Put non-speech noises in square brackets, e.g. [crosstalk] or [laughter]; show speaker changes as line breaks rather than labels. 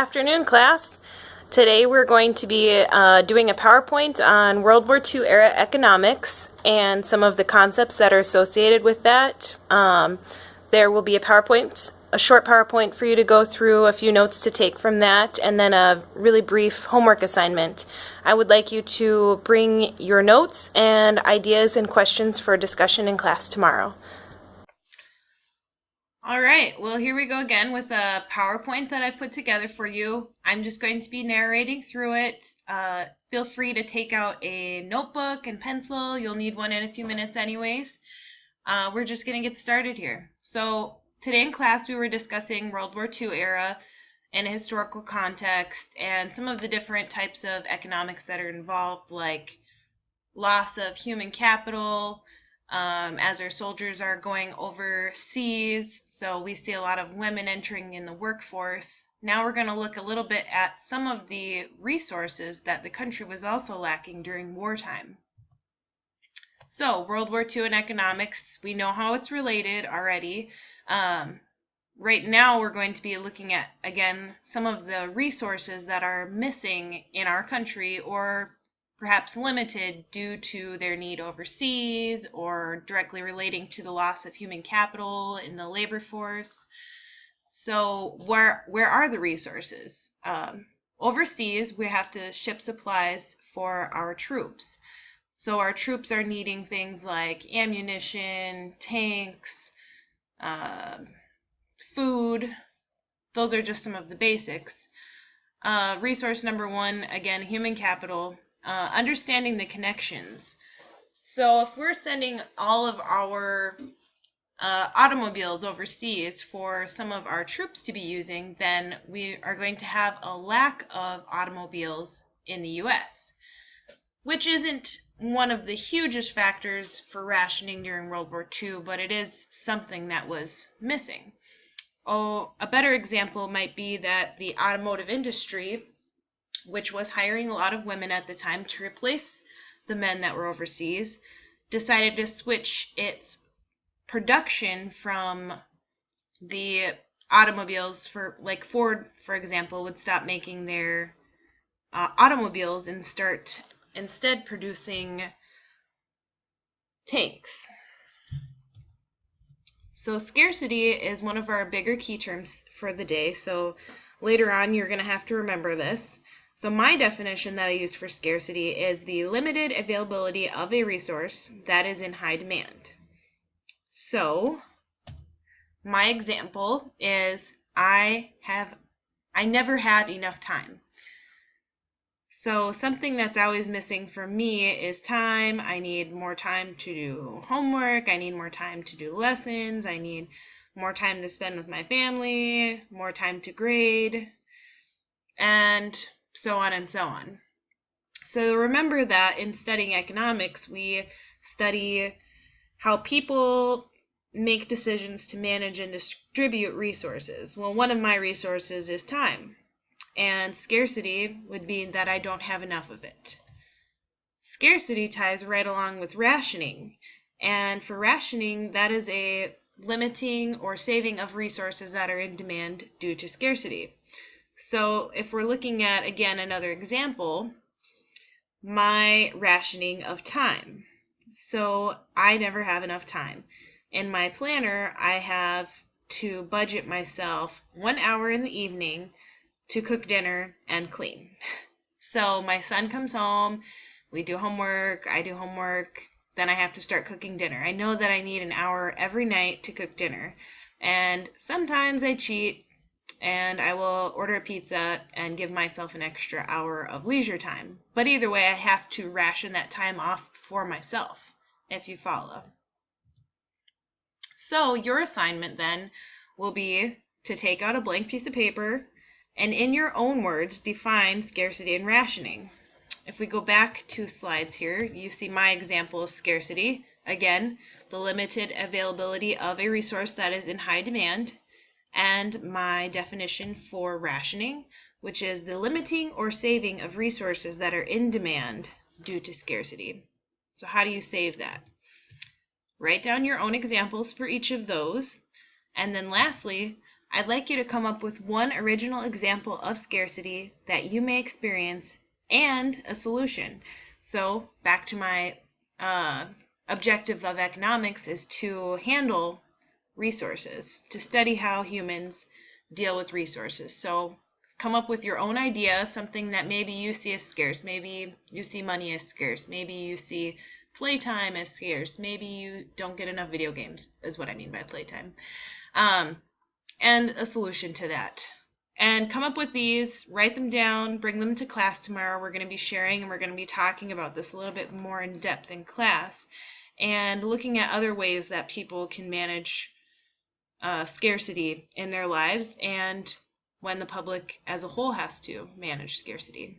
Afternoon, class. Today we're going to be uh, doing a PowerPoint on World War II era economics and some of the concepts that are associated with that. Um, there will be a PowerPoint, a short PowerPoint for you to go through, a few notes to take from that, and then a really brief homework assignment. I would like you to bring your notes and ideas and questions for discussion in class tomorrow. All right, well, here we go again with a PowerPoint that I've put together for you. I'm just going to be narrating through it. Uh, feel free to take out a notebook and pencil. You'll need one in a few minutes anyways. Uh, we're just going to get started here. So today in class we were discussing World War II era in a historical context and some of the different types of economics that are involved like loss of human capital, um, as our soldiers are going overseas. So we see a lot of women entering in the workforce. Now we're going to look a little bit at some of the resources that the country was also lacking during wartime. So World War II and economics, we know how it's related already. Um, right now we're going to be looking at, again, some of the resources that are missing in our country or perhaps limited due to their need overseas or directly relating to the loss of human capital in the labor force. So where where are the resources? Um, overseas, we have to ship supplies for our troops. So our troops are needing things like ammunition, tanks, uh, food. Those are just some of the basics. Uh, resource number one, again, human capital uh, understanding the connections. So if we're sending all of our uh, automobiles overseas for some of our troops to be using, then we are going to have a lack of automobiles in the U.S., which isn't one of the hugest factors for rationing during World War II, but it is something that was missing. Oh, a better example might be that the automotive industry which was hiring a lot of women at the time to replace the men that were overseas, decided to switch its production from the automobiles for like Ford, for example, would stop making their uh, automobiles and start instead producing tanks. So scarcity is one of our bigger key terms for the day. So later on, you're going to have to remember this. So my definition that I use for scarcity is the limited availability of a resource that is in high demand. So my example is I have I never had enough time. So something that's always missing for me is time. I need more time to do homework. I need more time to do lessons. I need more time to spend with my family, more time to grade. And so on and so on. So remember that in studying economics, we study how people make decisions to manage and distribute resources. Well, one of my resources is time, and scarcity would mean that I don't have enough of it. Scarcity ties right along with rationing, and for rationing, that is a limiting or saving of resources that are in demand due to scarcity. So if we're looking at, again, another example, my rationing of time. So I never have enough time. In my planner, I have to budget myself one hour in the evening to cook dinner and clean. [laughs] So my son comes home, we do homework, I do homework, then I have to start cooking dinner. I know that I need an hour every night to cook dinner. And sometimes I cheat and I will order a pizza and give myself an extra hour of leisure time. But either way, I have to ration that time off for myself, if you follow. So your assignment then will be to take out a blank piece of paper and in your own words define scarcity and rationing. If we go back two slides here, you see my example of scarcity. Again, the limited availability of a resource that is in high demand and my definition for rationing, which is the limiting or saving of resources that are in demand due to scarcity. So how do you save that? Write down your own examples for each of those. And then lastly, I'd like you to come up with one original example of scarcity that you may experience and a solution. So, back to my uh, objective of economics is to handle resources, to study how humans deal with resources. So, come up with your own idea, something that maybe you see as scarce. Maybe you see money as scarce. Maybe you see playtime as scarce. Maybe you don't get enough video games, is what I mean by playtime. Um, and a solution to that. And come up with these, write them down, bring them to class tomorrow. We're going to be sharing and we're going to be talking about this a little bit more in depth in class and looking at other ways that people can manage uh, scarcity in their lives and when the public as a whole has to manage scarcity.